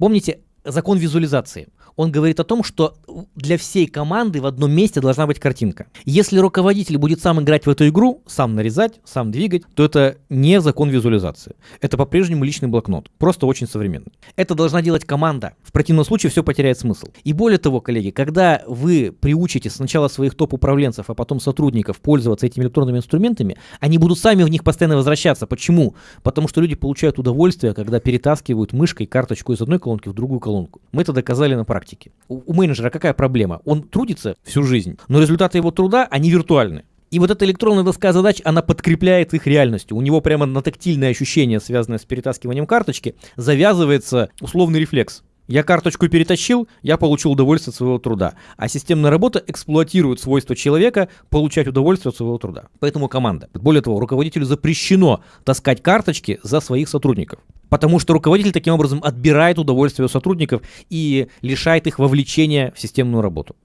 Помните закон визуализации? Он говорит о том, что для всей команды в одном месте должна быть картинка. Если руководитель будет сам играть в эту игру, сам нарезать, сам двигать, то это не закон визуализации. Это по-прежнему личный блокнот, просто очень современный. Это должна делать команда. В противном случае все потеряет смысл. И более того, коллеги, когда вы приучите сначала своих топ-управленцев, а потом сотрудников пользоваться этими электронными инструментами, они будут сами в них постоянно возвращаться. Почему? Потому что люди получают удовольствие, когда перетаскивают мышкой карточку из одной колонки в другую колонку. Мы это доказали на практике практике. У, у менеджера какая проблема? Он трудится всю жизнь, но результаты его труда, они виртуальны. И вот эта электронная доска задач, она подкрепляет их реальностью. У него прямо на тактильное ощущение, связанное с перетаскиванием карточки, завязывается условный рефлекс. Я карточку перетащил, я получил удовольствие от своего труда. А системная работа эксплуатирует свойства человека получать удовольствие от своего труда. Поэтому команда. Более того, руководителю запрещено таскать карточки за своих сотрудников. Потому что руководитель таким образом отбирает удовольствие у сотрудников и лишает их вовлечения в системную работу.